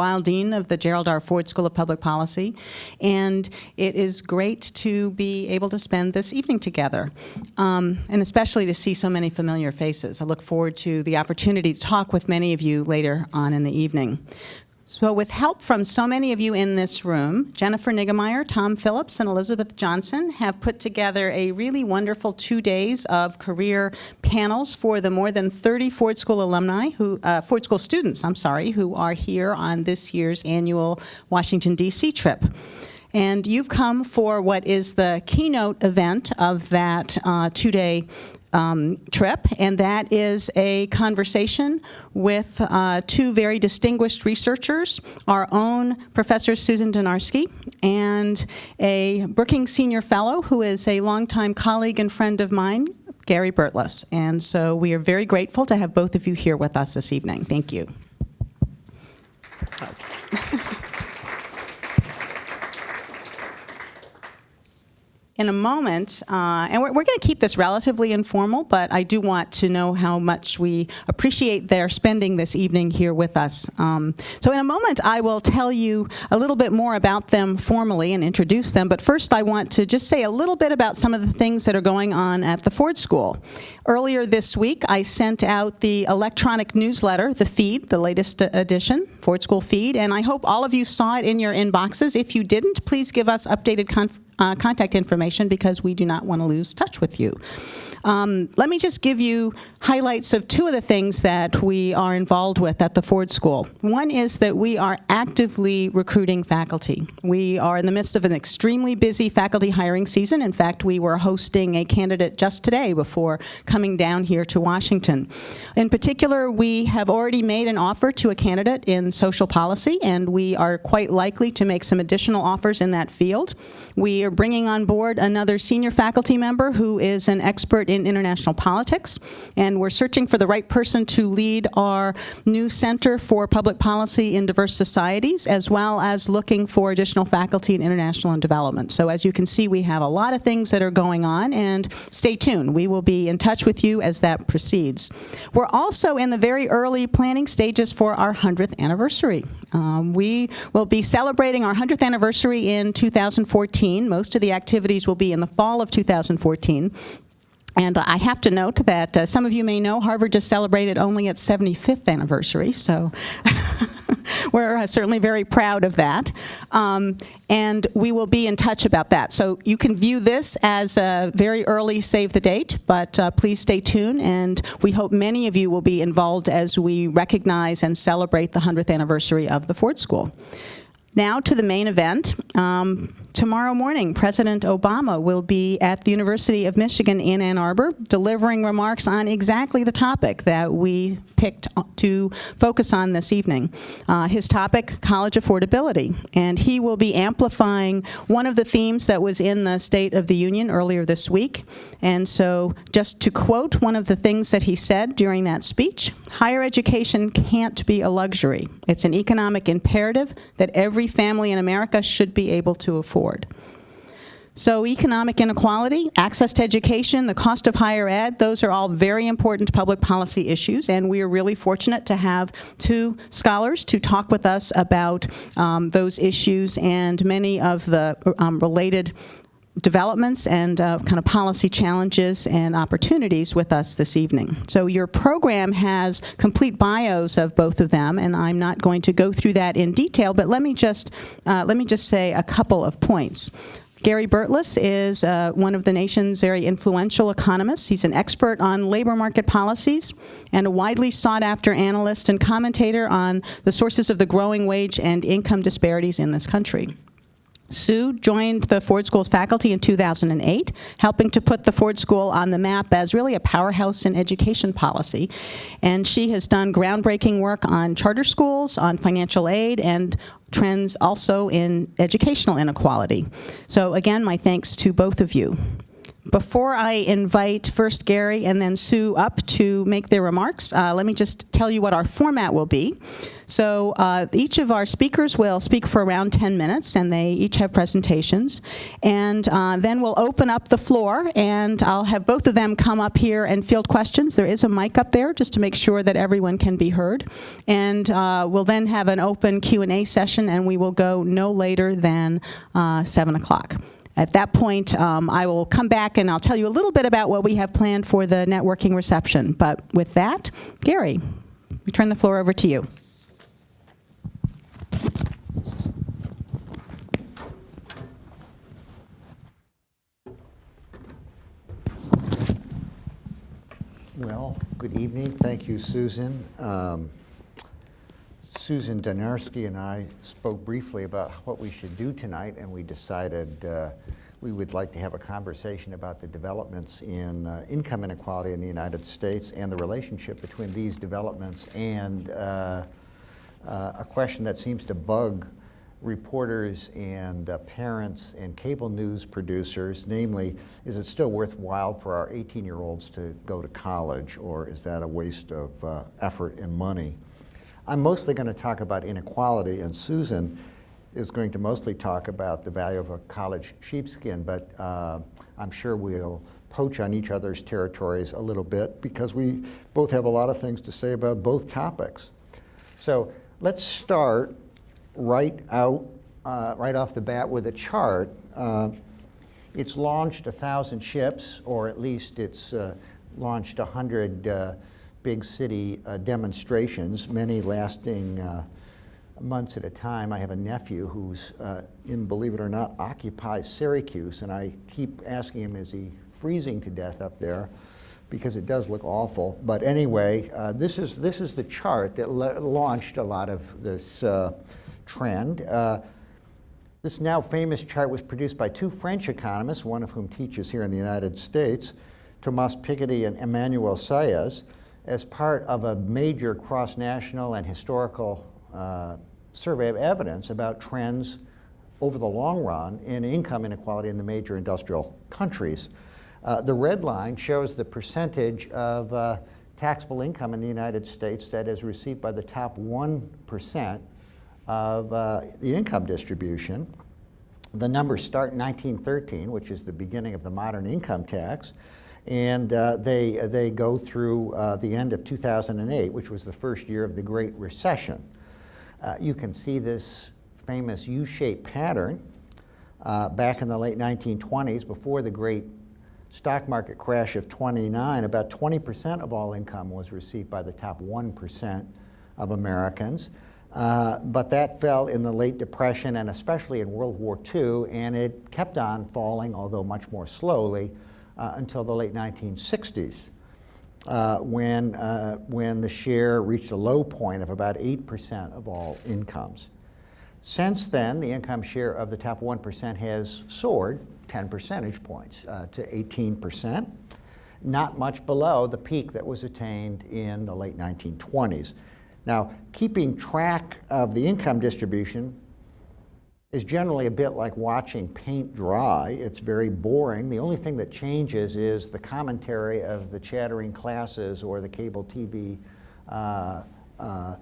Weil, Dean of the Gerald R. Ford School of Public Policy, and it is great to be able to spend this evening together, um, and especially to see so many familiar faces. I look forward to the opportunity to talk with many of you later on in the evening. So with help from so many of you in this room, Jennifer Niggemeyer, Tom Phillips, and Elizabeth Johnson have put together a really wonderful two days of career panels for the more than 30 Ford School alumni, who uh, Ford School students, I'm sorry, who are here on this year's annual Washington, D.C. trip. And you've come for what is the keynote event of that uh, two-day um, trip, and that is a conversation with uh, two very distinguished researchers, our own Professor Susan Dynarski and a Brookings Senior Fellow who is a longtime colleague and friend of mine, Gary Burtless. And so we are very grateful to have both of you here with us this evening. Thank you. in a moment, uh, and we're, we're going to keep this relatively informal, but I do want to know how much we appreciate their spending this evening here with us. Um, so in a moment, I will tell you a little bit more about them formally and introduce them, but first I want to just say a little bit about some of the things that are going on at the Ford School. Earlier this week, I sent out the electronic newsletter, the feed, the latest edition, Ford School feed, and I hope all of you saw it in your inboxes. If you didn't, please give us updated uh, contact information because we do not want to lose touch with you. Um, let me just give you highlights of two of the things that we are involved with at the Ford School. One is that we are actively recruiting faculty. We are in the midst of an extremely busy faculty hiring season. In fact, we were hosting a candidate just today before coming down here to Washington. In particular, we have already made an offer to a candidate in social policy, and we are quite likely to make some additional offers in that field. We are bringing on board another senior faculty member who is an expert in international politics, and we're searching for the right person to lead our new Center for Public Policy in Diverse Societies, as well as looking for additional faculty in international and development. So as you can see, we have a lot of things that are going on, and stay tuned. We will be in touch with you as that proceeds. We're also in the very early planning stages for our 100th anniversary. Um, we will be celebrating our 100th anniversary in 2014. Most of the activities will be in the fall of 2014. And I have to note that uh, some of you may know Harvard just celebrated only its 75th anniversary, so we're uh, certainly very proud of that. Um, and we will be in touch about that. So you can view this as a very early save the date, but uh, please stay tuned, and we hope many of you will be involved as we recognize and celebrate the 100th anniversary of the Ford School. Now to the main event. Um, tomorrow morning, President Obama will be at the University of Michigan in Ann Arbor delivering remarks on exactly the topic that we picked to focus on this evening. Uh, his topic, college affordability, and he will be amplifying one of the themes that was in the State of the Union earlier this week. And so just to quote one of the things that he said during that speech, higher education can't be a luxury. It's an economic imperative that every family in America should be able to afford. So economic inequality, access to education, the cost of higher ed, those are all very important public policy issues, and we are really fortunate to have two scholars to talk with us about um, those issues and many of the um, related developments and uh, kind of policy challenges and opportunities with us this evening. So your program has complete bios of both of them, and I'm not going to go through that in detail, but let me just, uh, let me just say a couple of points. Gary Burtless is uh, one of the nation's very influential economists. He's an expert on labor market policies and a widely sought after analyst and commentator on the sources of the growing wage and income disparities in this country. Sue joined the Ford School's faculty in 2008, helping to put the Ford School on the map as really a powerhouse in education policy. And she has done groundbreaking work on charter schools, on financial aid, and trends also in educational inequality. So again, my thanks to both of you. Before I invite first Gary and then Sue up to make their remarks, uh, let me just tell you what our format will be. So uh, each of our speakers will speak for around 10 minutes, and they each have presentations. And uh, then we'll open up the floor, and I'll have both of them come up here and field questions. There is a mic up there just to make sure that everyone can be heard. And uh, we'll then have an open Q&A session, and we will go no later than uh, 7 o'clock. At that point, um, I will come back and I'll tell you a little bit about what we have planned for the networking reception. But with that, Gary, we turn the floor over to you. Well, good evening. Thank you, Susan. Um, Susan Dynarski and I spoke briefly about what we should do tonight, and we decided uh, we would like to have a conversation about the developments in uh, income inequality in the United States and the relationship between these developments and uh, uh a question that seems to bug reporters and uh, parents and cable news producers, namely, is it still worthwhile for our 18-year-olds to go to college, or is that a waste of uh, effort and money? I'm mostly going to talk about inequality, and Susan is going to mostly talk about the value of a college sheepskin, but uh, I'm sure we'll poach on each other's territories a little bit because we both have a lot of things to say about both topics. So let's start right out, uh, right off the bat with a chart. Uh, it's launched a thousand ships, or at least it's uh, launched a hundred uh, big city uh, demonstrations, many lasting uh, months at a time. I have a nephew who's in, believe it or not, occupies Syracuse, and I keep asking him, is he freezing to death up there? because it does look awful. But anyway, uh, this, is, this is the chart that launched a lot of this uh, trend. Uh, this now famous chart was produced by two French economists, one of whom teaches here in the United States, Thomas Piketty and Emmanuel Saez, as part of a major cross-national and historical uh, survey of evidence about trends over the long run in income inequality in the major industrial countries. Uh, the red line shows the percentage of uh, taxable income in the United States that is received by the top 1% of uh, the income distribution. The numbers start in 1913, which is the beginning of the modern income tax, and uh, they, they go through uh, the end of 2008, which was the first year of the Great Recession. Uh, you can see this famous U-shaped pattern uh, back in the late 1920s, before the great stock market crash of 29, about 20% of all income was received by the top 1% of Americans. Uh, but that fell in the late Depression and especially in World War II, and it kept on falling, although much more slowly, uh, until the late 1960s, uh, when, uh, when the share reached a low point of about 8% of all incomes. Since then, the income share of the top 1% has soared 10 percentage points uh, to 18%, not much below the peak that was attained in the late 1920s. Now, keeping track of the income distribution is generally a bit like watching paint dry. It's very boring. The only thing that changes is the commentary of the chattering classes or the cable TV uh, uh,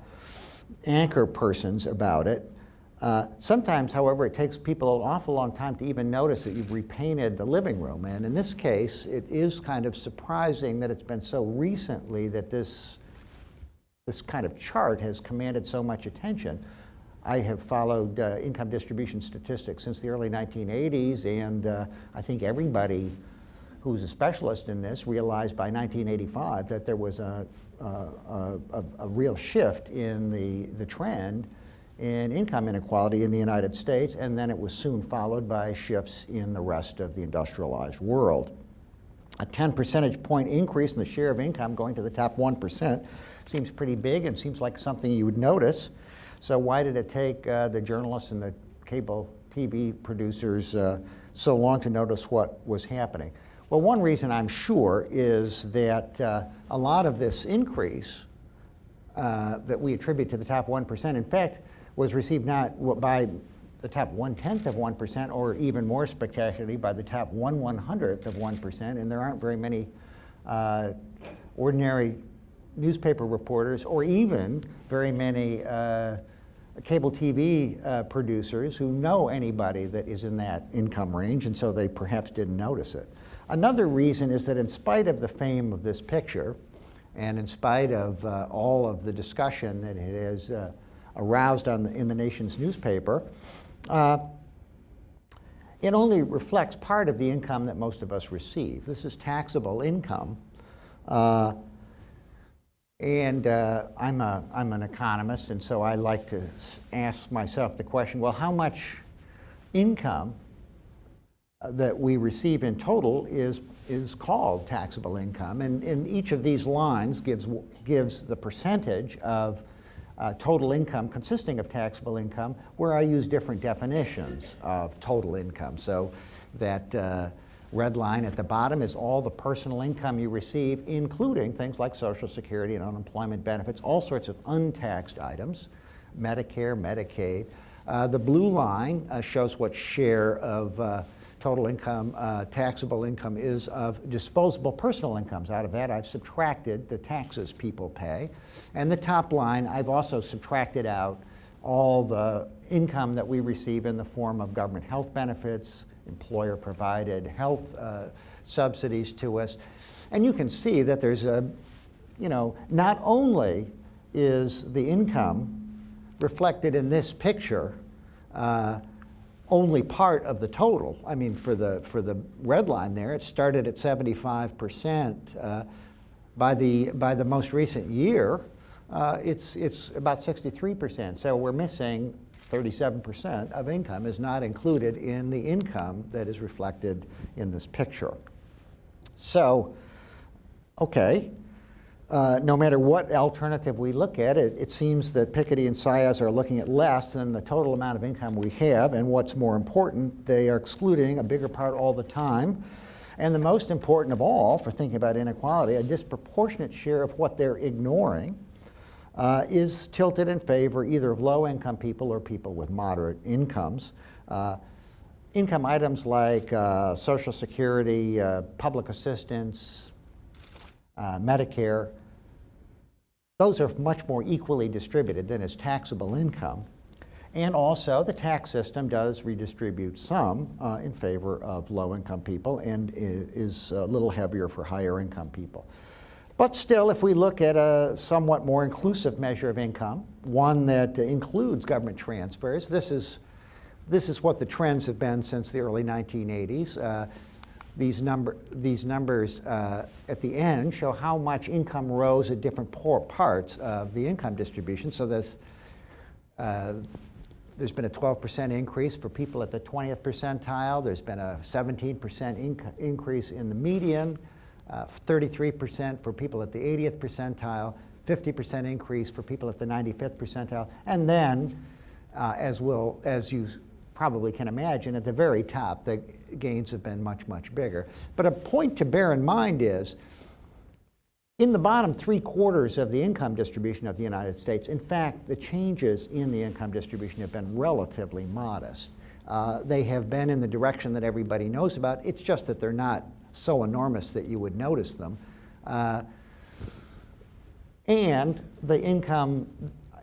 anchor persons about it. Uh, sometimes, however, it takes people an awful long time to even notice that you've repainted the living room. And in this case, it is kind of surprising that it's been so recently that this this kind of chart has commanded so much attention. I have followed uh, income distribution statistics since the early 1980s, and uh, I think everybody who's a specialist in this realized by 1985 that there was a, a, a, a real shift in the, the trend in income inequality in the United States, and then it was soon followed by shifts in the rest of the industrialized world. A 10 percentage point increase in the share of income going to the top 1% seems pretty big and seems like something you would notice. So why did it take uh, the journalists and the cable TV producers uh, so long to notice what was happening? Well, one reason I'm sure is that uh, a lot of this increase uh, that we attribute to the top 1%, in fact, was received not by the top one-tenth of 1%, or even more spectacularly, by the top one one-hundredth of 1%, and there aren't very many uh, ordinary newspaper reporters, or even very many uh, cable TV uh, producers who know anybody that is in that income range, and so they perhaps didn't notice it. Another reason is that in spite of the fame of this picture, and in spite of uh, all of the discussion that it has uh, aroused on the, in the nation's newspaper, uh, it only reflects part of the income that most of us receive. This is taxable income. And uh, I'm, a, I'm an economist, and so I like to ask myself the question, well, how much income uh, that we receive in total is, is called taxable income? And, and each of these lines gives, gives the percentage of uh, total income consisting of taxable income, where I use different definitions of total income. So that uh, red line at the bottom is all the personal income you receive, including things like Social Security and unemployment benefits, all sorts of untaxed items, Medicare, Medicaid. Uh, the blue line uh, shows what share of uh, total income, uh, taxable income is of disposable personal incomes. Out of that, I've subtracted the taxes people pay. And the top line, I've also subtracted out all the income that we receive in the form of government health benefits, employer provided health uh, subsidies to us. And you can see that there's a, you know, not only is the income reflected in this picture uh, only part of the total. I mean, for the, for the red line there, it started at 75%. Uh, by, the, by the most recent year, uh, it's, it's about 63%. So we're missing 37% of income is not included in the income that is reflected in this picture. So, okay, uh, no matter what alternative we look at, it, it seems that Piketty and Saez are looking at less than the total amount of income we have, and what's more important, they are excluding a bigger part all the time. And the most important of all, for thinking about inequality, a disproportionate share of what they're ignoring uh, is tilted in favor either of low-income people or people with moderate incomes. Uh, income items like uh, Social Security, uh, public assistance, uh, Medicare, those are much more equally distributed than is taxable income. And also, the tax system does redistribute some uh, in favor of low-income people and is a little heavier for higher-income people. But still, if we look at a somewhat more inclusive measure of income, one that includes government transfers, this is, this is what the trends have been since the early 1980s. Uh, these, number, these numbers uh, at the end show how much income rose at different poor parts of the income distribution. So there's, uh, there's been a 12% increase for people at the 20th percentile. There's been a 17% inc increase in the median. 33% uh, for people at the 80th percentile, 50% increase for people at the 95th percentile, and then, uh, as, will, as you probably can imagine, at the very top, the gains have been much, much bigger. But a point to bear in mind is, in the bottom three quarters of the income distribution of the United States, in fact, the changes in the income distribution have been relatively modest. Uh, they have been in the direction that everybody knows about. It's just that they're not so enormous that you would notice them. Uh, and the income,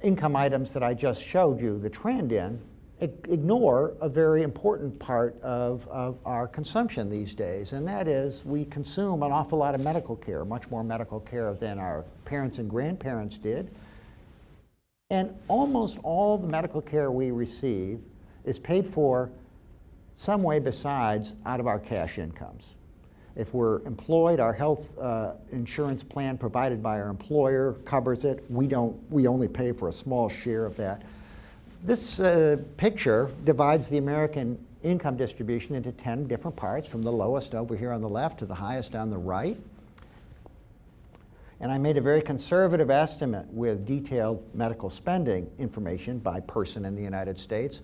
income items that I just showed you the trend in ignore a very important part of, of our consumption these days, and that is we consume an awful lot of medical care, much more medical care than our parents and grandparents did. And almost all the medical care we receive is paid for some way besides out of our cash incomes. If we're employed, our health uh, insurance plan provided by our employer covers it. We don't, we only pay for a small share of that. This uh, picture divides the American income distribution into 10 different parts, from the lowest over here on the left to the highest on the right. And I made a very conservative estimate with detailed medical spending information by person in the United States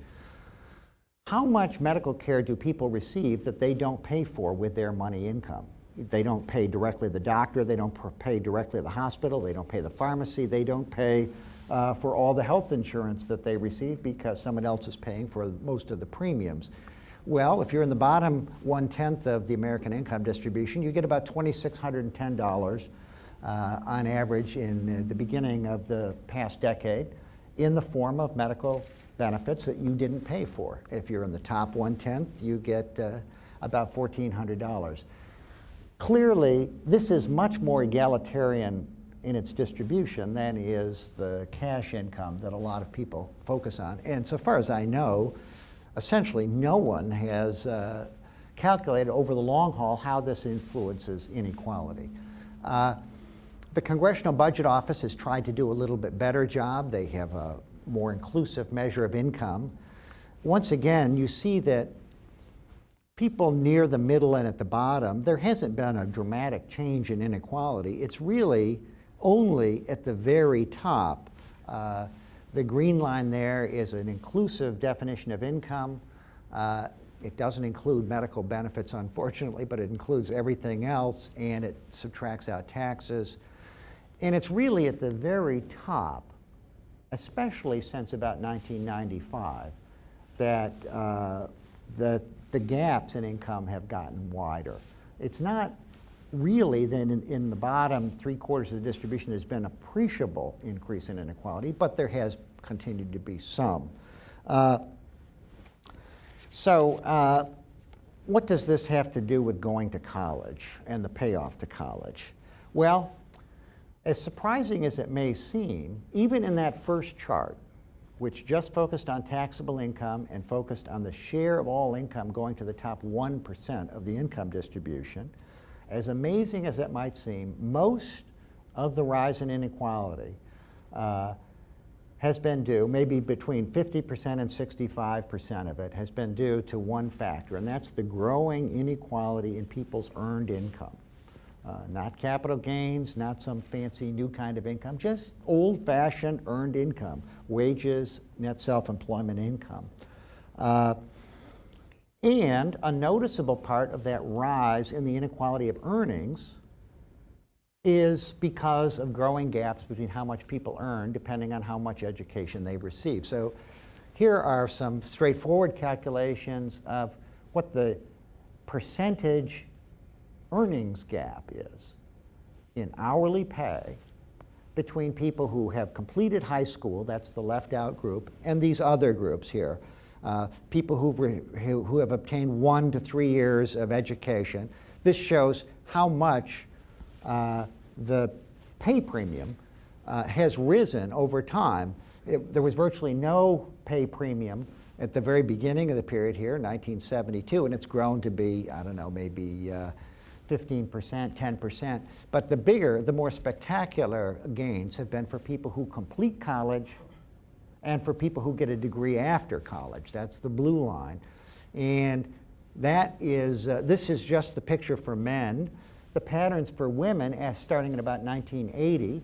how much medical care do people receive that they don't pay for with their money income? They don't pay directly the doctor, they don't pay directly the hospital, they don't pay the pharmacy, they don't pay uh, for all the health insurance that they receive because someone else is paying for most of the premiums. Well, if you're in the bottom one-tenth of the American income distribution, you get about $2,610 uh, on average in the beginning of the past decade in the form of medical benefits that you didn't pay for. If you're in the top one-tenth, you get uh, about $1,400. Clearly, this is much more egalitarian in its distribution than is the cash income that a lot of people focus on. And so far as I know, essentially no one has uh, calculated over the long haul how this influences inequality. Uh, the Congressional Budget Office has tried to do a little bit better job. They have a more inclusive measure of income. Once again, you see that people near the middle and at the bottom, there hasn't been a dramatic change in inequality. It's really only at the very top. Uh, the green line there is an inclusive definition of income. Uh, it doesn't include medical benefits, unfortunately, but it includes everything else, and it subtracts out taxes. And it's really at the very top, especially since about 1995, that uh, the the gaps in income have gotten wider. It's not really then in, in, the bottom three quarters of the distribution there's been appreciable increase in inequality, but there has continued to be some. Uh, so uh, what does this have to do with going to college and the payoff to college? Well, as surprising as it may seem, even in that first chart, which just focused on taxable income and focused on the share of all income going to the top 1% of the income distribution, as amazing as it might seem, most of the rise in inequality uh, has been due, maybe between 50% and 65% of it has been due to one factor, and that's the growing inequality in people's earned income. Uh, not capital gains, not some fancy new kind of income, just old-fashioned earned income, wages, net self-employment income. Uh, and a noticeable part of that rise in the inequality of earnings is because of growing gaps between how much people earn depending on how much education they receive. So here are some straightforward calculations of what the percentage earnings gap is in hourly pay between people who have completed high school, that's the left out group, and these other groups here. Uh, people who, who have obtained one to three years of education. This shows how much uh, the pay premium uh, has risen over time. It, there was virtually no pay premium at the very beginning of the period here, 1972, and it's grown to be, I don't know, maybe uh, 15%, 10%. But the bigger, the more spectacular gains have been for people who complete college and for people who get a degree after college. That's the blue line. And that is, uh, this is just the picture for men. The patterns for women, as starting in about 1980,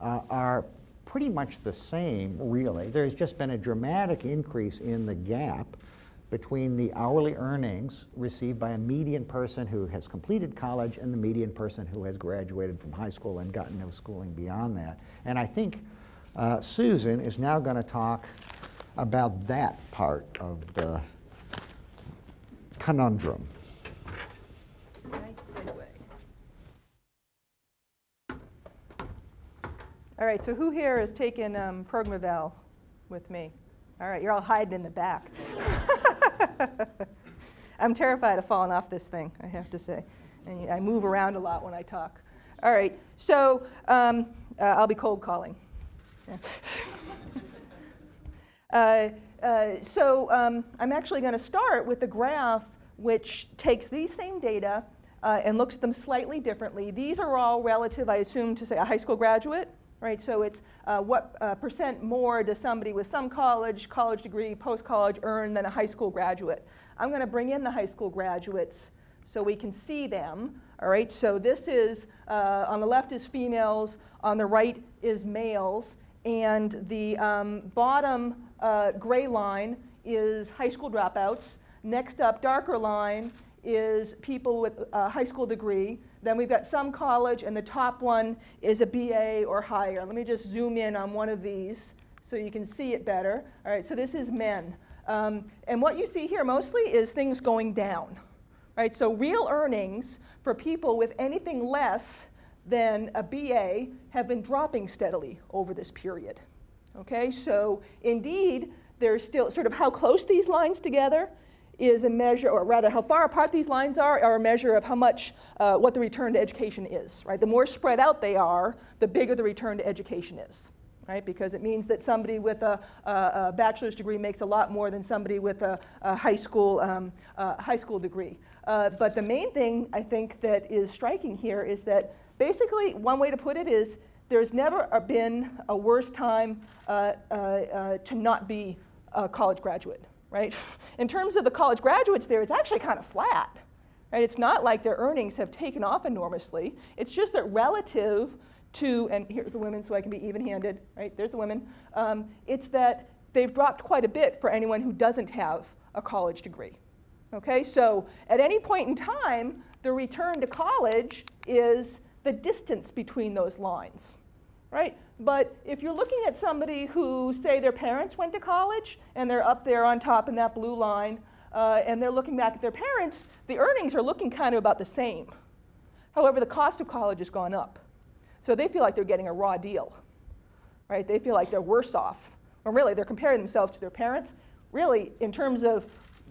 uh, are pretty much the same, really. There's just been a dramatic increase in the gap between the hourly earnings received by a median person who has completed college and the median person who has graduated from high school and gotten no schooling beyond that. And I think uh, Susan is now going to talk about that part of the conundrum. All right, so who here has taken um, Progmavel with me? All right, you're all hiding in the back. I'm terrified of falling off this thing, I have to say. And I move around a lot when I talk. All right, so um, uh, I'll be cold calling. Yeah. uh, uh, so um, I'm actually going to start with the graph which takes these same data uh, and looks at them slightly differently. These are all relative, I assume, to say a high school graduate right? So it's uh, what uh, percent more does somebody with some college, college degree, post-college earn than a high school graduate. I'm going to bring in the high school graduates so we can see them. All right, so this is, uh, on the left is females, on the right is males, and the um, bottom uh, gray line is high school dropouts. Next up, darker line, is people with a high school degree. Then we've got some college, and the top one is a BA or higher. Let me just zoom in on one of these so you can see it better. All right, so this is men. Um, and what you see here mostly is things going down. Right, so real earnings for people with anything less than a BA have been dropping steadily over this period. Okay, so indeed, there's still sort of how close these lines together is a measure, or rather how far apart these lines are, are a measure of how much, uh, what the return to education is, right? The more spread out they are, the bigger the return to education is, right? Because it means that somebody with a, a, a bachelor's degree makes a lot more than somebody with a, a high, school, um, uh, high school degree. Uh, but the main thing I think that is striking here is that basically one way to put it is there's never been a worse time uh, uh, uh, to not be a college graduate, right? In terms of the college graduates there, it's actually kind of flat. Right? It's not like their earnings have taken off enormously. It's just that relative to, and here's the women so I can be even-handed, right? There's the women. Um, it's that they've dropped quite a bit for anyone who doesn't have a college degree. Okay, so at any point in time, the return to college is the distance between those lines, right? But if you're looking at somebody who, say, their parents went to college and they're up there on top in that blue line, uh, and they're looking back at their parents, the earnings are looking kind of about the same. However, the cost of college has gone up. So they feel like they're getting a raw deal, right? They feel like they're worse off. Or really, they're comparing themselves to their parents. Really, in terms of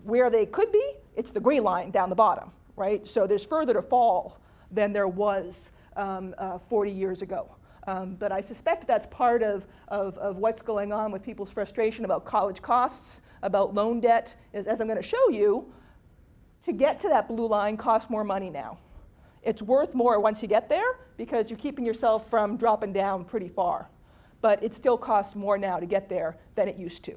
where they could be, it's the gray line down the bottom, right? So there's further to fall than there was um, uh, 40 years ago. Um, but I suspect that's part of, of, of, what's going on with people's frustration about college costs, about loan debt, is as I'm going to show you, to get to that blue line costs more money now. It's worth more once you get there because you're keeping yourself from dropping down pretty far. But it still costs more now to get there than it used to.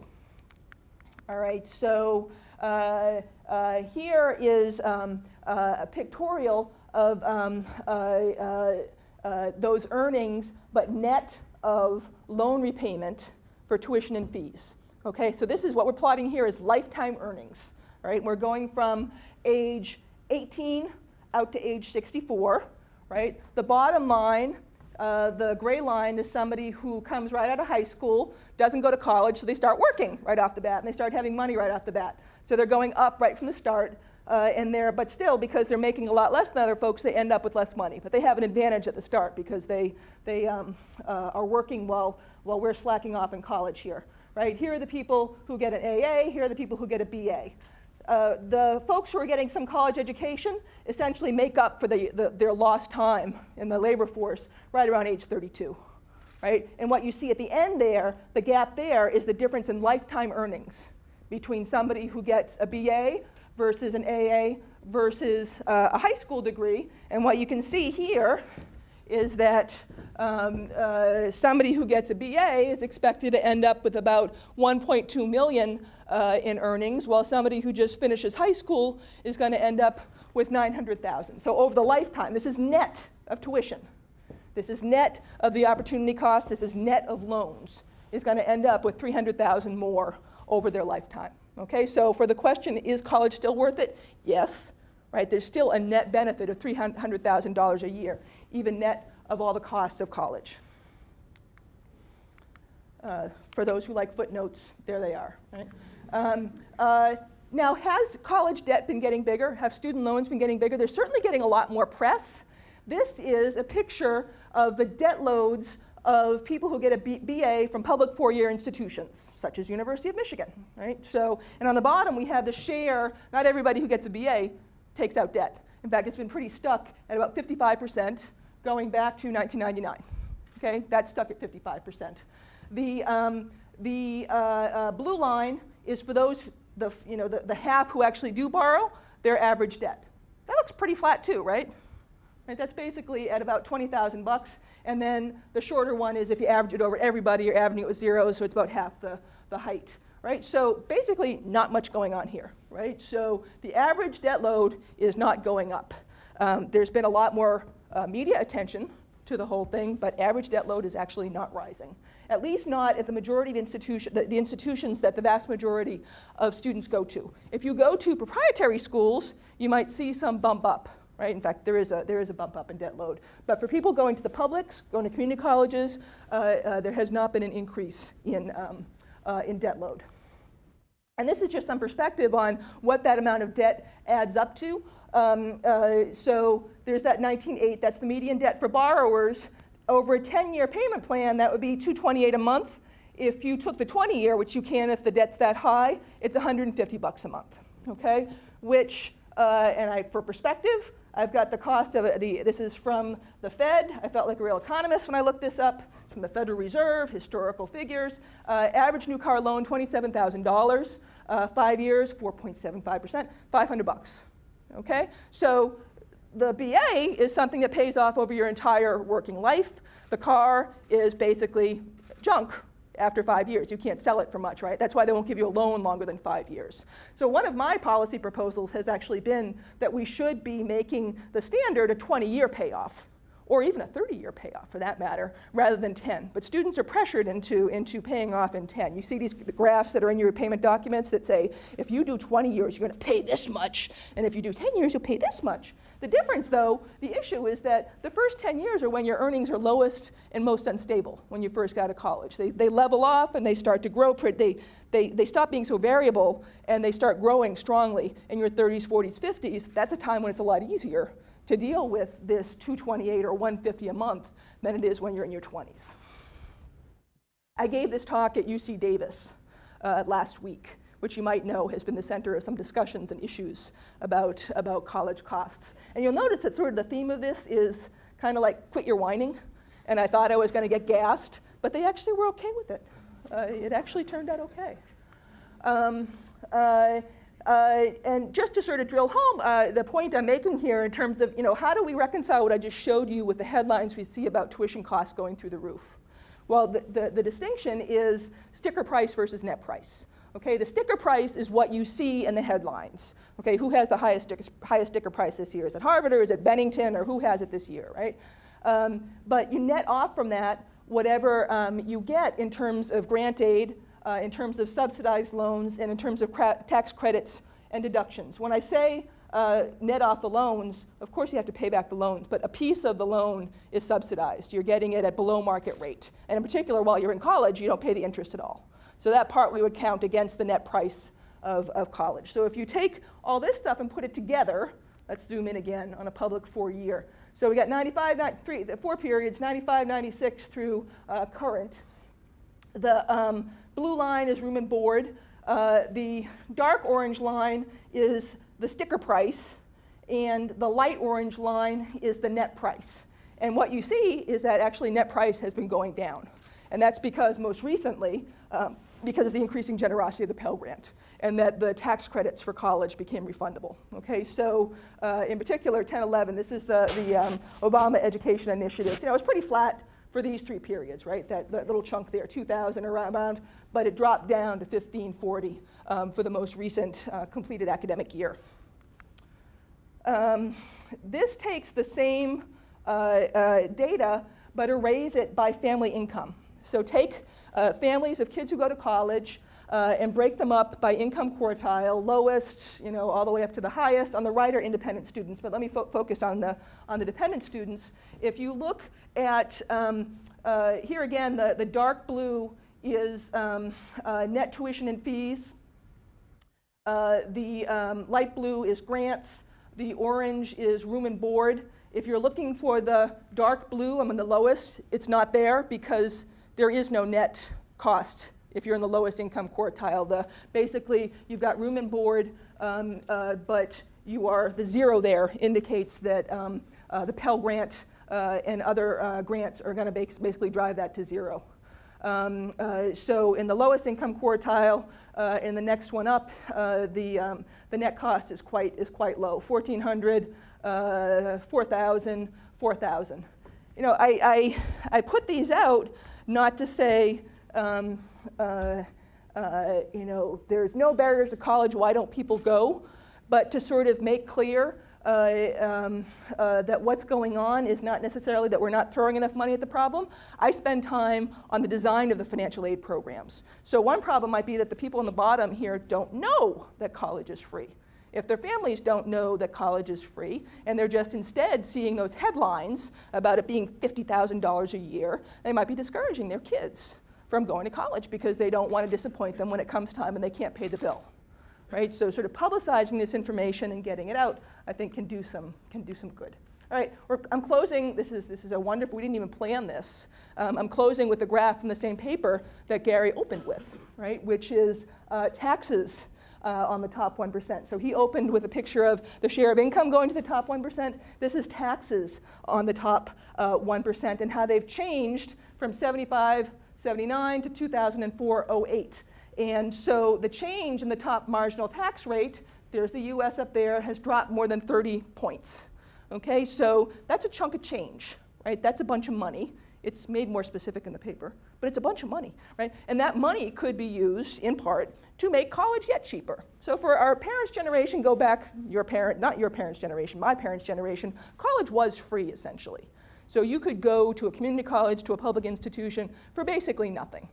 All right, so uh, uh, here is um, uh, a pictorial of um, uh, those earnings, but net of loan repayment for tuition and fees. Okay, so this is what we're plotting here is lifetime earnings. Right, we're going from age 18 out to age 64. Right, the bottom line uh, the gray line is somebody who comes right out of high school, doesn't go to college, so they start working right off the bat, and they start having money right off the bat. So they're going up right from the start, uh, and they're, but still, because they're making a lot less than other folks, they end up with less money. But they have an advantage at the start because they, they um, uh, are working while, while we're slacking off in college here. Right? Here are the people who get an AA, here are the people who get a BA. Uh, the folks who are getting some college education essentially make up for the, the, their lost time in the labor force right around age 32. Right? And what you see at the end there, the gap there, is the difference in lifetime earnings between somebody who gets a BA versus an AA versus uh, a high school degree. And what you can see here is that um, uh, somebody who gets a BA is expected to end up with about 1.2 million uh, in earnings, while somebody who just finishes high school is going to end up with 900,000. So over the lifetime, this is net of tuition. This is net of the opportunity cost. This is net of loans. Is going to end up with 300,000 more over their lifetime. Okay, so for the question, is college still worth it? Yes, right? There's still a net benefit of $300,000 a year, even net of all the costs of college. Uh, for those who like footnotes, there they are. Right? Um, uh, now, has college debt been getting bigger? Have student loans been getting bigger? They're certainly getting a lot more press. This is a picture of the debt loads of people who get a BA from public four-year institutions, such as University of Michigan, right? So, and on the bottom we have the share, not everybody who gets a BA takes out debt. In fact, it's been pretty stuck at about 55% going back to 1999, okay? That's stuck at 55%. The, um, the uh, uh, blue line is for those, the, you know, the, the half who actually do borrow, their average debt. That looks pretty flat too, right? right that's basically at about 20,000 bucks. And then the shorter one is if you average it over everybody, you're averaging it with zeros, so it's about half the, the height, right? So basically not much going on here, right? So the average debt load is not going up. Um, there's been a lot more uh, media attention to the whole thing, but average debt load is actually not rising. at least not at the majority of institution, the, the institutions that the vast majority of students go to. If you go to proprietary schools, you might see some bump up, right? In fact, there is a, there is a bump up in debt load. But for people going to the publics, going to community colleges, uh, uh, there has not been an increase in, um, uh, in debt load. And this is just some perspective on what that amount of debt adds up to. Um, uh, so there's that 19.8, that's the median debt for borrowers. Over a 10-year payment plan, that would be 228 a month. If you took the 20-year, which you can if the debt's that high, it's 150 bucks a month, okay? Which, uh, and I, for perspective, I've got the cost of the, this is from the Fed. I felt like a real economist when I looked this up from the Federal Reserve, historical figures. Uh, average new car loan, $27,000. Uh, five years, 4.75%, 500 bucks. Okay? So the BA is something that pays off over your entire working life. The car is basically junk after five years. You can't sell it for much, right? That's why they won't give you a loan longer than five years. So one of my policy proposals has actually been that we should be making the standard a 20-year payoff or even a 30-year payoff for that matter, rather than 10. But students are pressured into, into paying off in 10. You see these the graphs that are in your repayment documents that say, if you do 20 years, you're gonna pay this much, and if you do 10 years, you'll pay this much. The difference, though, the issue is that the first 10 years are when your earnings are lowest and most unstable when you first got to college. They, they level off and they start to grow, they, they, they stop being so variable and they start growing strongly in your 30s, 40s, 50s. That's a time when it's a lot easier to deal with this 228 or 150 a month than it is when you're in your 20s. I gave this talk at UC Davis uh, last week, which you might know has been the center of some discussions and issues about, about college costs. And you'll notice that sort of the theme of this is kind of like quit your whining. And I thought I was going to get gassed, but they actually were okay with it. Uh, it actually turned out okay. Um, uh, uh, and just to sort of drill home uh, the point I'm making here in terms of, you know, how do we reconcile what I just showed you with the headlines we see about tuition costs going through the roof? Well, the, the, the distinction is sticker price versus net price. Okay, the sticker price is what you see in the headlines. Okay, who has the highest sticker, highest sticker price this year? Is it Harvard or is it Bennington or who has it this year, right? Um, but you net off from that whatever um, you get in terms of grant aid, uh, in terms of subsidized loans and in terms of tax credits and deductions. When I say uh, net off the loans, of course you have to pay back the loans, but a piece of the loan is subsidized. You're getting it at below market rate. And in particular, while you're in college, you don't pay the interest at all. So that part we would count against the net price of, of college. So if you take all this stuff and put it together, let's zoom in again on a public four year. So we got 95, 93, the four periods, 95, 96 through uh, current. The, um, Blue line is room and board. Uh, the dark orange line is the sticker price, and the light orange line is the net price. And what you see is that actually net price has been going down. And that's because most recently, um, because of the increasing generosity of the Pell Grant, and that the tax credits for college became refundable. Okay, so uh, in particular, 1011, this is the, the um, Obama Education Initiative. You know, it's pretty flat for these three periods, right? That, that little chunk there, 2000 around, but it dropped down to 1540 um, for the most recent uh, completed academic year. Um, this takes the same uh, uh, data, but arrays it by family income. So take uh, families of kids who go to college, uh, and break them up by income quartile, lowest, you know, all the way up to the highest. On the right are independent students, but let me fo focus on the, on the dependent students. If you look at, um, uh, here again, the, the dark blue is um, uh, net tuition and fees. Uh, the um, light blue is grants. The orange is room and board. If you're looking for the dark blue, I'm in the lowest, it's not there because there is no net cost if you're in the lowest income quartile. The, basically, you've got room and board, um, uh, but you are, the zero there indicates that um, uh, the Pell Grant uh, and other uh, grants are going to basically drive that to zero. Um, uh, so in the lowest income quartile, uh, in the next one up, the, um, the net cost is quite, is quite low, 1,400, 4,000, 4,000. You know, I, I, I put these out not to say, um, uh, uh, you know, there's no barriers to college, why don't people go? But to sort of make clear uh, um, uh, that what's going on is not necessarily that we're not throwing enough money at the problem. I spend time on the design of the financial aid programs. So one problem might be that the people on the bottom here don't know that college is free. If their families don't know that college is free, and they're just instead seeing those headlines about it being $50,000 a year, they might be discouraging their kids from going to college because they don't want to disappoint them when it comes time and they can't pay the bill right? So sort of publicizing this information and getting it out, I think can do some, can do some good. All right, I'm closing, this is, this is a wonderful, we didn't even plan this. Um, I'm closing with the graph from the same paper that Gary opened with, right? Which is uh, taxes uh, on the top 1%. So he opened with a picture of the share of income going to the top 1%. This is taxes on the top uh, 1% and how they've changed from 75, 79 to 2004, 08. And so the change in the top marginal tax rate, there's the US up there, has dropped more than 30 points. Okay, so that's a chunk of change, right? That's a bunch of money. It's made more specific in the paper, but it's a bunch of money, right? And that money could be used in part to make college yet cheaper. So for our parents' generation, go back, your parent, not your parents' generation, my parents' generation, college was free essentially. So you could go to a community college, to a public institution for basically nothing.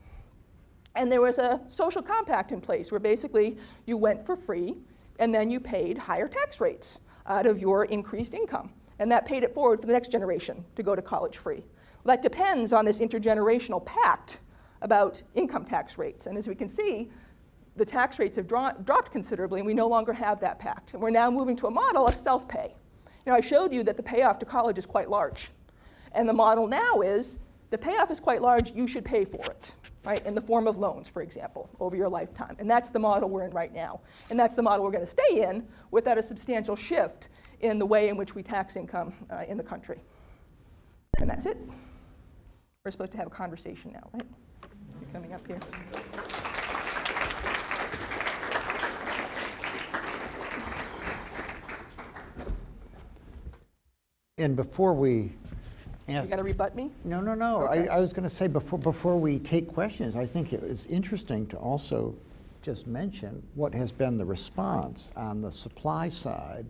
And there was a social compact in place where basically you went for free and then you paid higher tax rates out of your increased income. And that paid it forward for the next generation to go to college free. Well, that depends on this intergenerational pact about income tax rates. And as we can see, the tax rates have dro dropped considerably and we no longer have that pact. And we're now moving to a model of self-pay. Now I showed you that the payoff to college is quite large. And the model now is the payoff is quite large, you should pay for it right, in the form of loans, for example, over your lifetime. And that's the model we're in right now. And that's the model we're going to stay in without a substantial shift in the way in which we tax income uh, in the country. And that's it. We're supposed to have a conversation now, right? You're coming up here. And before we You ask, got to rebut me? no, no, no, I, Okay. I was going to say, before, before we take questions, I think it was interesting to also just mention what has been the response on the supply side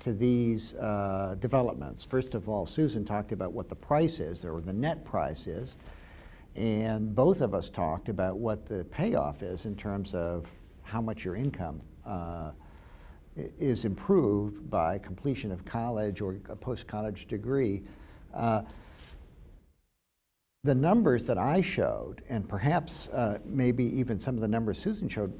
to these uh, developments. First of all, Susan talked about what the price is, or the net price is, and both of us talked about what the payoff is in terms of how much your income uh, is improved by completion of college or a post-college degree. Uh, the numbers that I showed, and perhaps uh, maybe even some of the numbers Susan showed,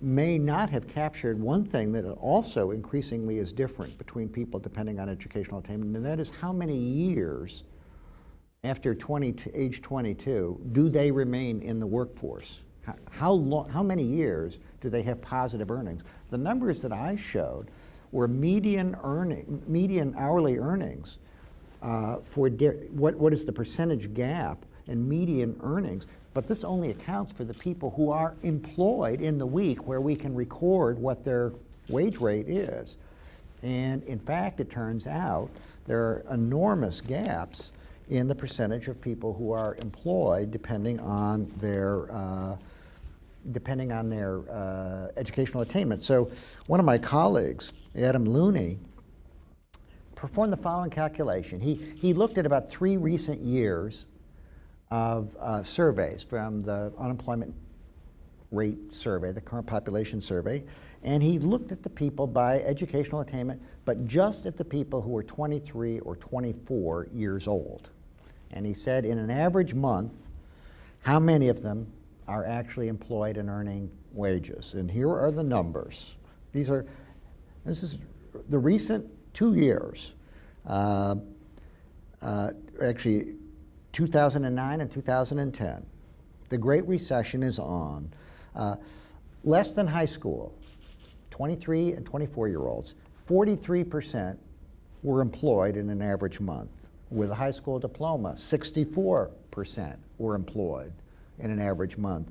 may not have captured one thing that also increasingly is different between people depending on educational attainment, and that is how many years after 20 to age 22 do they remain in the workforce? How, how, long, how many years do they have positive earnings? The numbers that I showed were median earning, median hourly earnings uh, for what, what is the percentage gap in median earnings. But this only accounts for the people who are employed in the week where we can record what their wage rate is. And in fact, it turns out there are enormous gaps in the percentage of people who are employed depending on their uh, depending on their uh, educational attainment. So one of my colleagues, Adam Looney, performed the following calculation. He, he looked at about three recent years of uh, surveys from the unemployment rate survey, the current population survey, and he looked at the people by educational attainment, but just at the people who were 23 or 24 years old. And he said in an average month, how many of them are actually employed and earning wages? And here are the numbers. These are, this is the recent two years. Uh, uh, actually, 2009 and 2010. The Great Recession is on. Uh, less than high school, 23 and 24 year olds, 43% were employed in an average month. With a high school diploma, 64% were employed in an average month.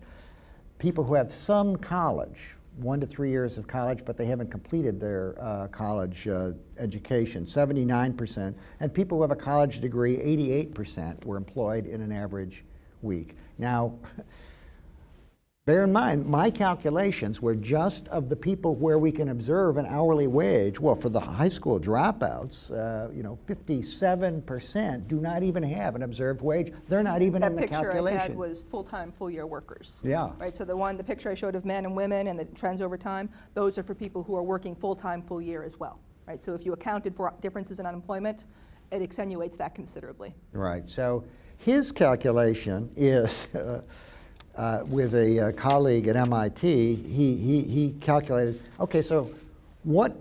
People who have some college, one to three years of college, but they haven't completed their uh, college uh, education, 79%. And people who have a college degree, 88% were employed in an average week. Now, Bear in mind, my calculations were just of the people where we can observe an hourly wage. Well, for the high school dropouts, uh, you know, 57% do not even have an observed wage. They're not even in the calculation. That picture I had was full-time, full-year workers. Yeah. Right, so the one, the picture I showed of men and women and the trends over time, those are for people who are working full-time, full year as well. Right, so if you accounted for differences in unemployment, it accentuates that considerably. Right. So his calculation is, uh, uh, with a uh, colleague at MIT, he, he, he calculated, okay, so what,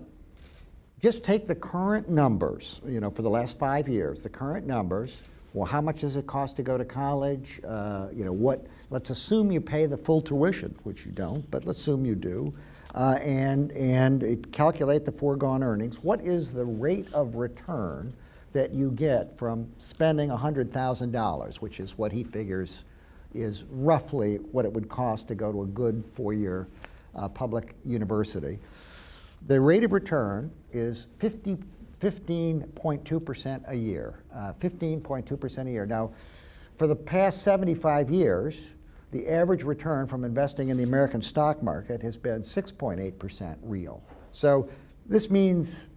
just take the current numbers, you know, for the last five years, the current numbers, well, how much does it cost to go to college? Uh, you know, what, let's assume you pay the full tuition, which you don't, but let's assume you do, uh, and, and calculate the foregone earnings. What is the rate of return that you get from spending $100,000, which is what he figures is roughly what it would cost to go to a good four-year uh, public university. The rate of return is 15.2% a year, uh, 15.2% a year. Now, for the past 75 years, the average return from investing in the American stock market has been 6.8% real. So this means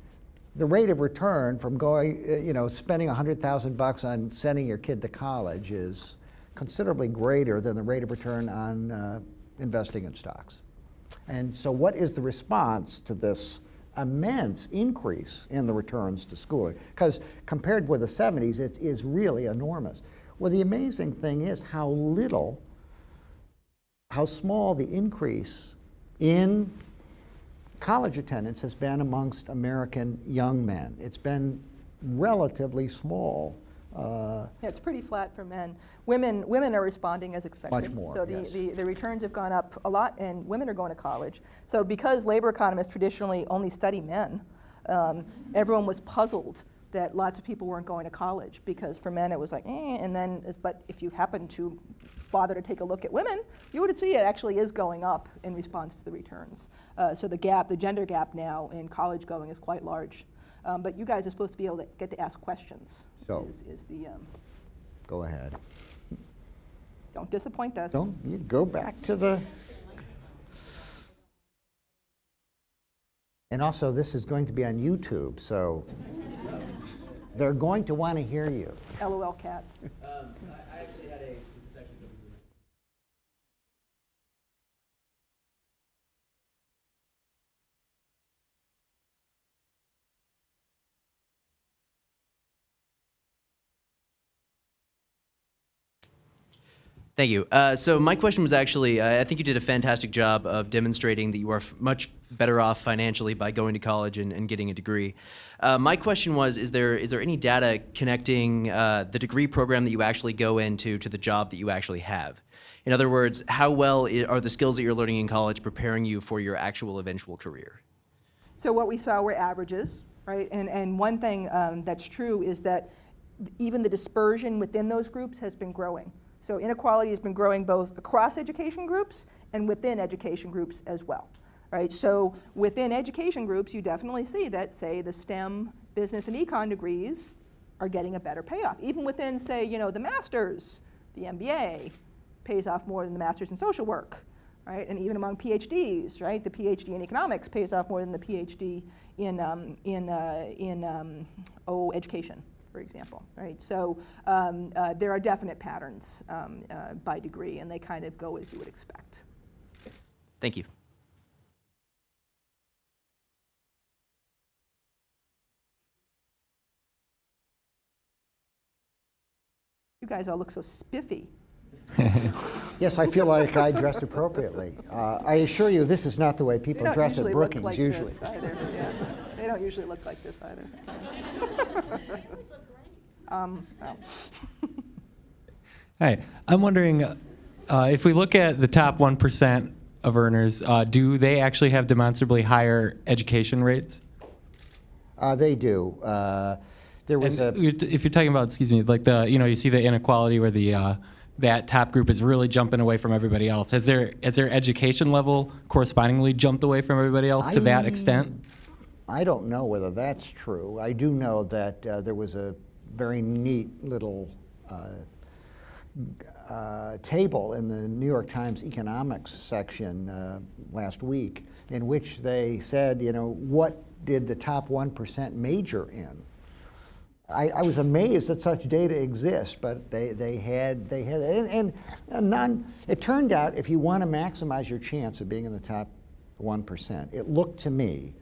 the rate of return from going, uh, you know, spending 100,000 bucks on sending your kid to college is considerably greater than the rate of return on uh, investing in stocks. And so what is the response to this immense increase in the returns to schooling? Because compared with the 70s, it is really enormous. Well, the amazing thing is how little, how small the increase in college attendance has been amongst American young men. It's been relatively small. Uh, Yeah, it's pretty flat for men. Women, women are responding as expected. Much more, So the, yes. the, the returns have gone up a lot, and women are going to college. So because labor economists traditionally only study men, um, everyone was puzzled that lots of people weren't going to college because for men it was like, eh, and then, but if you happen to bother to take a look at women, you would see it actually is going up in response to the returns. Uh, so the gap, the gender gap now in college going is quite large. Um, but you guys are supposed to be able to get to ask questions. So- is, is the um, go ahead. don't disappoint us. Don't you go back to the. And also, this is going to be on YouTube, so they're going to want to hear you. LOL cats. Um, I, I actually had a, this is actually coming through. Thank you. Uh, so my question was actually, uh, I think you did a fantastic job of demonstrating that you are much better off financially by going to college and, and getting a degree. Uh, my question was, is there is there any data connecting uh, the degree program that you actually go into to the job that you actually have? In other words, how well are the skills that you're learning in college preparing you for your actual eventual career? So what we saw were averages, right? And, and one thing um, that's true is that even the dispersion within those groups has been growing. So inequality has been growing both across education groups and within education groups as well, right? So within education groups, you definitely see that, say, the STEM, business, and econ degrees are getting a better payoff. Even within, say, you know, the master's, the MBA pays off more than the master's in social work, right? And even among PhDs, right? The PhD in economics pays off more than the PhD in, um, in, uh, in um, oh, education, for example, right? So um, uh, there are definite patterns um, uh, by degree, and they kind of go as you would expect. Thank you. You guys all look so spiffy. Yes, I feel like I dressed appropriately. Uh, I assure you, this is not the way people dress at usually look Brookings, like usually. this either. Yeah. They don't usually look like this either. um, well. Hi, I'm wondering uh, if we look at the top 1% of earners, uh, do they actually have demonstrably higher education rates? Uh, They do. Uh, There was And a, if you're talking about, excuse me, like the, you know, you see the inequality where the, uh, that top group is really jumping away from everybody else. Has their, has their education level correspondingly jumped away from everybody else to that extent? I don't know whether that's true. I do know that uh, there was a very neat little uh, uh, table in the New York Times economics section uh, last week in which they said, you know, what did the top 1% major in? I, I was amazed that such data exists, but they, they had, they had and, and, none, it turned out if you want to maximize your chance of being in the top 1%, it looked to me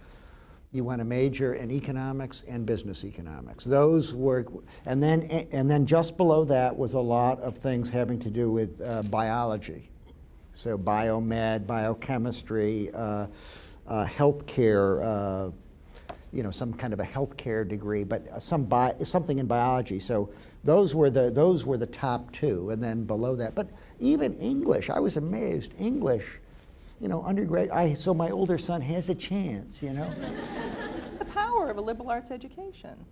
you want to major in economics and business economics. Those were, and then, and then just below that was a lot of things having to do with uh, biology. So biomed, biochemistry, uh, uh, healthcare, uh, you know, some kind of a healthcare degree, but some bi something in biology. So those were the those were the top two, and then below that. But even English, I was amazed. English, you know, undergrad. I so my older son has a chance. You know. the power of a liberal arts education.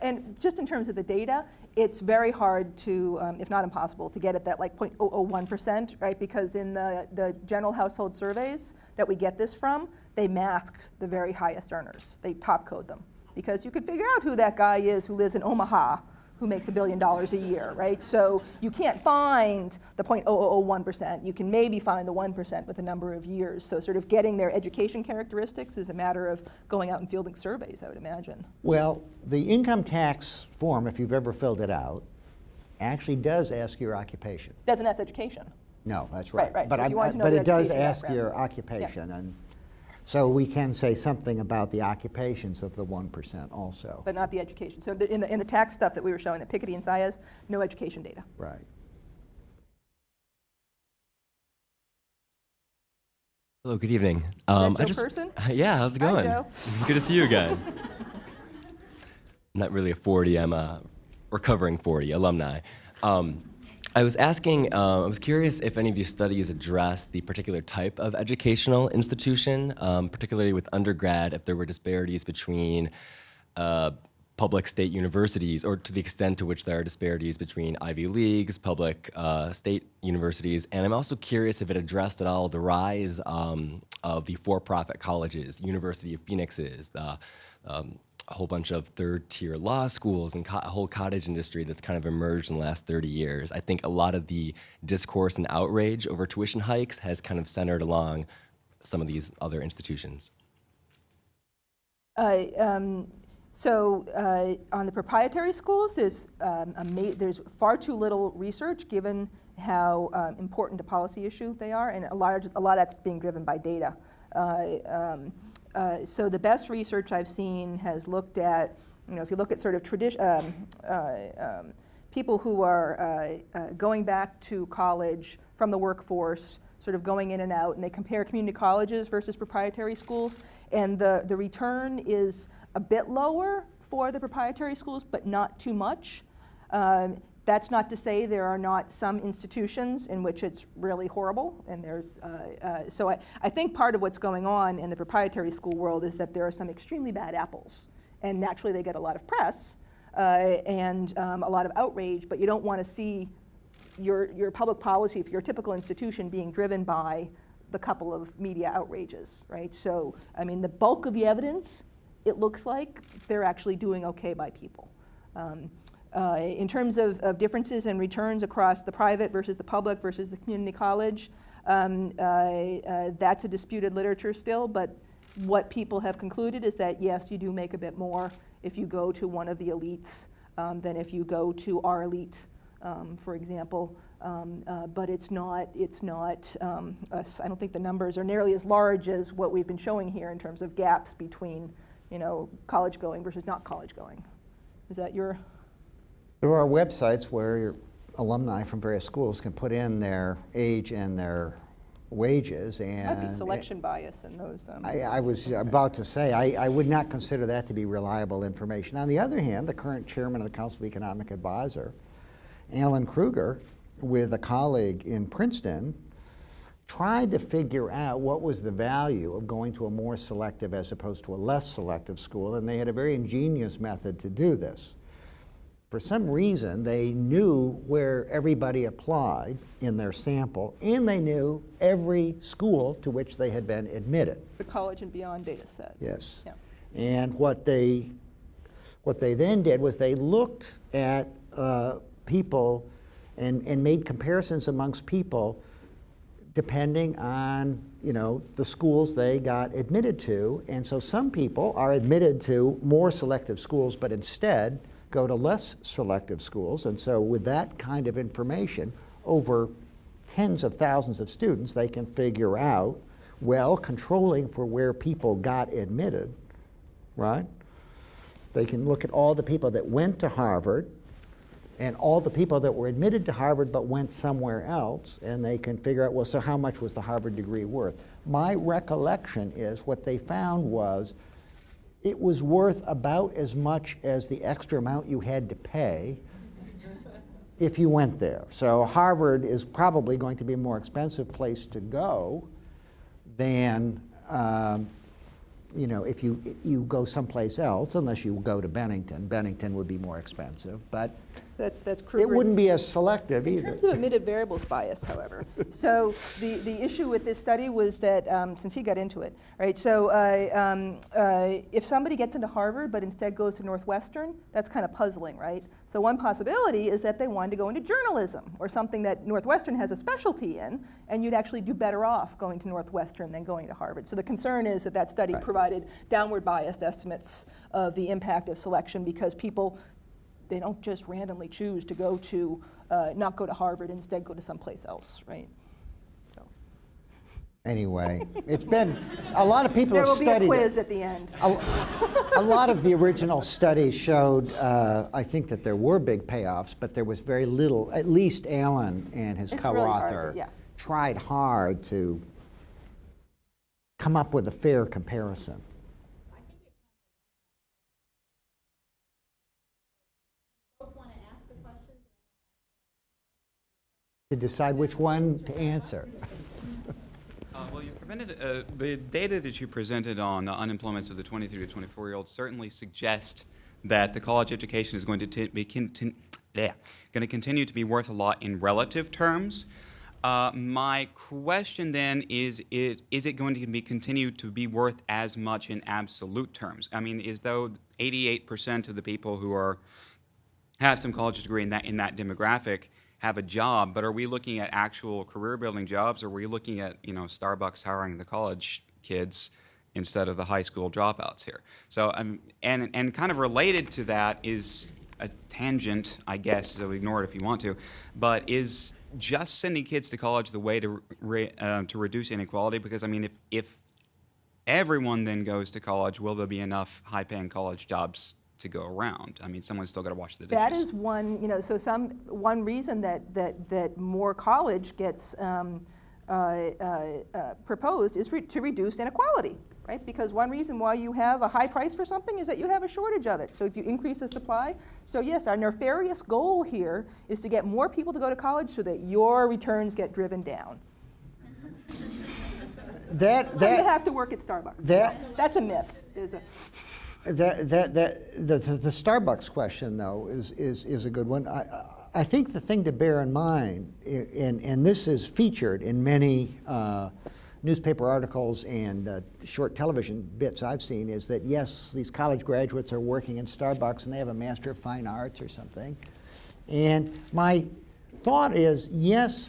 And just in terms of the data, it's very hard to, um, if not impossible, to get at that like 0.001%, right? Because in the, the general household surveys that we get this from, they mask the very highest earners. They top code them. Because you could figure out who that guy is who lives in Omaha who makes a billion dollars a year, right? So you can't find the 0.0001%. You can maybe find the 1% with a number of years. So sort of getting their education characteristics is a matter of going out and fielding surveys, I would imagine. Well, the income tax form, if you've ever filled it out, actually does ask your occupation. Doesn't ask education. No, that's Right, right. right. But, So if I'm- you wanted to know but it does ask your background. occupation, and so we can say something about the occupations of the one percent also. but not the education. So the, in, the, in the tax stuff that we were showing, that Piketty and Saez, no education data. Right. Hello, good evening. that Um, Joe Person? Yeah, how's it Hi, going? Joe. good to see you again. I'm not really a 40, I'm a recovering 40 alumni. Um, I was asking, uh, I was curious if any of these studies address the particular type of educational institution, um, particularly with undergrad, if there were disparities between uh, public state universities, or to the extent to which there are disparities between Ivy Leagues, public uh, state universities. And I'm also curious if it addressed at all the rise um, of the for-profit colleges, University of Phoenix's, the, um, a whole bunch of third-tier law schools and a whole cottage industry that's kind of emerged in the last 30 years. I think a lot of the discourse and outrage over tuition hikes has kind of centered along some of these other institutions. Uh, um, so uh, on the proprietary schools, there's um, there's far too little research given how um, important a policy issue they are, and a large a lot of that's being driven by data. Uh, um, uh, so the best research I've seen has looked at, you know, if you look at sort of tradition. Um, uh, um, people who are uh, uh, going back to college from the workforce, sort of going in and out, and they compare community colleges versus proprietary schools, and the, the return is a bit lower for the proprietary schools, but not too much. Um, that's not to say there are not some institutions in which it's really horrible, and there's, uh, uh, so I, I think part of what's going on in the proprietary school world is that there are some extremely bad apples, and naturally they get a lot of press, uh, and um, a lot of outrage, but you don't want to see your, your public policy for your typical institution being driven by the couple of media outrages, right? So, I mean, the bulk of the evidence, it looks like they're actually doing okay by people. Um, uh, in terms of, of differences in returns across the private versus the public versus the community college, um, uh, uh, that's a disputed literature still, but what people have concluded is that yes, you do make a bit more if you go to one of the elites um, than if you go to our elite, um, for example. Um, uh, but it's not, it's not, um, us- I don't think the numbers are nearly as large as what we've been showing here in terms of gaps between, you know, college going versus not college going. Is that your, There are websites where your alumni from various schools can put in their age and their wages and. might be selection bias in those. um, I, I was about to say, I, I would not consider that to be reliable information. On the other hand, the current chairman of the Council of Economic Advisor, Alan Krueger, with a colleague in Princeton, tried to figure out what was the value of going to a more selective as opposed to a less selective school, and they had a very ingenious method to do this. For some reason, they knew where everybody applied in their sample, and they knew every school to which they had been admitted. The college and beyond data set. Yes. Yeah. And what they, what they then did was they looked at uh, people and, and made comparisons amongst people depending on, you know, the schools they got admitted to. And so some people are admitted to more selective schools, but instead go to less selective schools. And so with that kind of information, over tens of thousands of students, they can figure out, well, controlling for where people got admitted, right? They can look at all the people that went to Harvard and all the people that were admitted to Harvard but went somewhere else, and they can figure out, well, so how much was the Harvard degree worth? My recollection is what they found was it was worth about as much as the extra amount you had to pay if you went there. So Harvard is probably going to be a more expensive place to go than um, you know, if you, you go someplace else, unless you go to Bennington, Bennington would be more expensive, but That's, that's it wouldn't be as selective In either. In terms of omitted variables bias, however, so the, the issue with this study was that, um, since he got into it, right, so uh, um, uh, if somebody gets into Harvard but instead goes to Northwestern, that's kind of puzzling, right? So one possibility is that they wanted to go into journalism or something that Northwestern has a specialty in, and you'd actually do better off going to Northwestern than going to Harvard. So the concern is that that study Right. provided downward biased estimates of the impact of selection because people they don't just randomly choose to go to, uh, not go to Harvard, instead go to someplace else, right? So, Anyway, it's been, a lot of people There have will be a quiz it. at the end. A, a lot of the original studies showed, uh, I think that there were big payoffs, but there was very little, at least Alan and his It's really co-author yeah. tried hard to come up with a fair comparison. To decide which one to answer. Uh, Well, you prevented, uh, the data that you presented on uh, unemployments of the 23 to 24-year-olds certainly suggest that the college education is going to be yeah, going to continue to be worth a lot in relative terms. Uh, My question then is, it, is it going to be continued to be worth as much in absolute terms? I mean, is though 88% of the people who are have some college degree in that in that demographic have a job, but are we looking at actual career building jobs or are we looking at, you know, Starbucks hiring the college kids instead of the high school dropouts here? So um, and and kind of related to that is a tangent, I guess, so ignore it if you want to, but is just sending kids to college the way to re, uh, to reduce inequality? Because I mean, if if everyone then goes to college, will there be enough high-paying college jobs to go around? I mean, someone's still got to wash the dishes. That is one, you know, so some, one reason that, that, that more college gets um, uh, uh, uh, proposed is re- to reduce inequality, right? Because one reason why you have a high price for something is that you have a shortage of it. So if you increase the supply, so yes, our nefarious goal here is to get more people to go to college so that your returns get driven down. That, So you that, have to work at Starbucks. that- That's a myth. There's a, That, that, that, the, the the Starbucks question, though, is, is, is a good one. I, I- think the thing to bear in mind, and, and this is featured in many uh, newspaper articles and uh, short television bits I've seen, is that yes, these college graduates are working in Starbucks and they have a Master of Fine Arts or something. And my thought is, yes,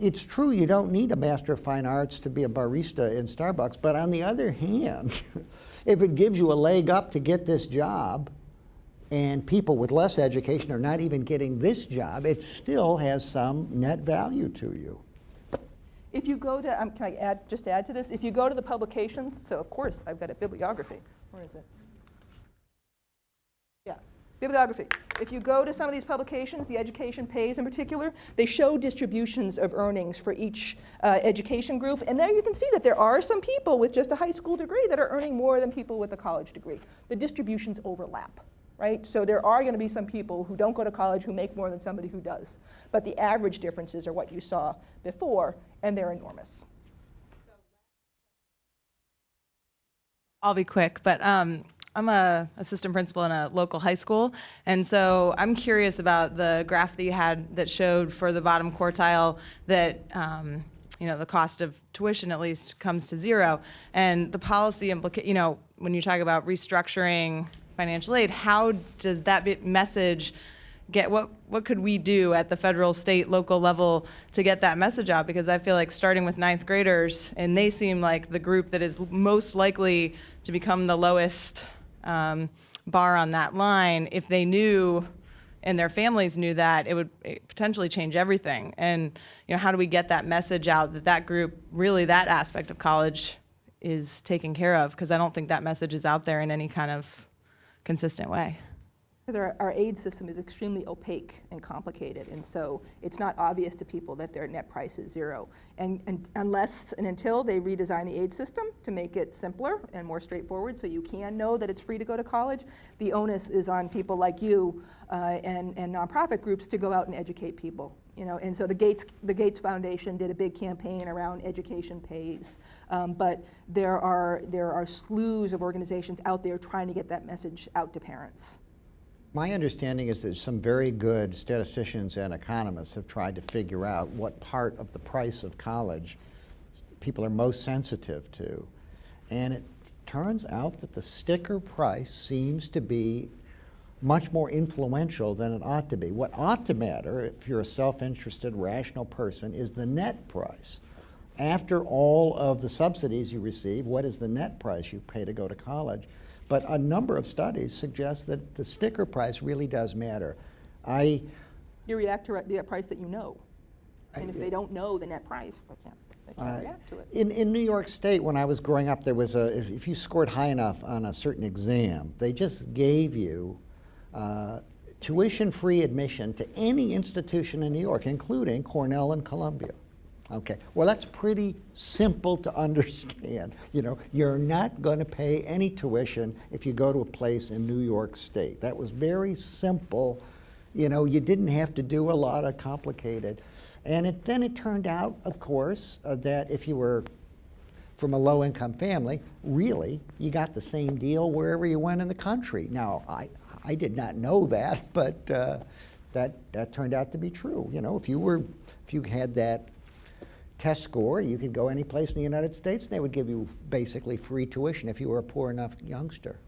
it's true you don't need a Master of Fine Arts to be a barista in Starbucks, but on the other hand, if it gives you a leg up to get this job, and people with less education are not even getting this job, it still has some net value to you. If you go to, um, can I add, just add to this? If you go to the publications, so of course, I've got a bibliography. Where is it? Bibliography. If you go to some of these publications, the education pays in particular, they show distributions of earnings for each uh, education group. And there you can see that there are some people with just a high school degree that are earning more than people with a college degree. The distributions overlap. Right? So there are going to be some people who don't go to college who make more than somebody who does. But the average differences are what you saw before, and they're enormous. I'll be quick, but um, I'm a assistant principal in a local high school, and so I'm curious about the graph that you had that showed for the bottom quartile that um, you know the cost of tuition at least comes to zero, and the policy implica- You know, when you talk about restructuring financial aid, how does that message get what what could we do at the federal, state, local level to get that message out? Because I feel like starting with ninth graders, and they seem like the group that is most likely to become the lowest um, bar on that line. If they knew and their families knew that, it would potentially change everything. And you know, how do we get that message out that that group, really that aspect of college, is taken care of? Because I don't think that message is out there in any kind of consistent way. Our, our aid system is extremely opaque and complicated, and so it's not obvious to people that their net price is zero. And, and unless and until they redesign the aid system to make it simpler and more straightforward, so you can know that it's free to go to college, the onus is on people like you uh, and, and nonprofit groups to go out and educate people. You know, and so the Gates, the Gates Foundation did a big campaign around education pays, um, but there are, there are slews of organizations out there trying to get that message out to parents. My understanding is that some very good statisticians and economists have tried to figure out what part of the price of college people are most sensitive to. And it turns out that the sticker price seems to be much more influential than it ought to be. What ought to matter, if you're a self-interested, rational person, is the net price. After all of the subsidies you receive, what is the net price you pay to go to college? But a number of studies suggest that the sticker price really does matter. I, You react to the price that you know. And if they don't know the net price, they can't, they can't Uh, react to it. In, in New York State, when I was growing up, there was a, if if you scored high enough on a certain exam, they just gave you uh, tuition-free admission to any institution in New York, including Cornell and Columbia. Okay, well, that's pretty simple to understand. You know, you're not going to pay any tuition if you go to a place in New York State. That was very simple. You know, you didn't have to do a lot of complicated. And it, then it turned out, of course, uh, that if you were from a low-income family, really, you got the same deal wherever you went in the country. Now, I, I did not know that, but uh, that, that turned out to be true. You know, if you were, if you had that test score, you could go any place in the United States and they would give you basically free tuition if you were a poor enough youngster.